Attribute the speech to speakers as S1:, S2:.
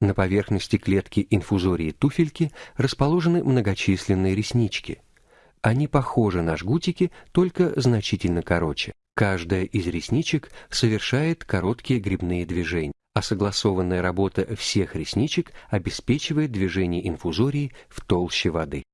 S1: На поверхности клетки инфузории туфельки расположены многочисленные реснички. Они похожи на жгутики, только значительно короче. Каждая из ресничек совершает короткие грибные движения, а согласованная работа всех ресничек обеспечивает движение инфузории в толще воды.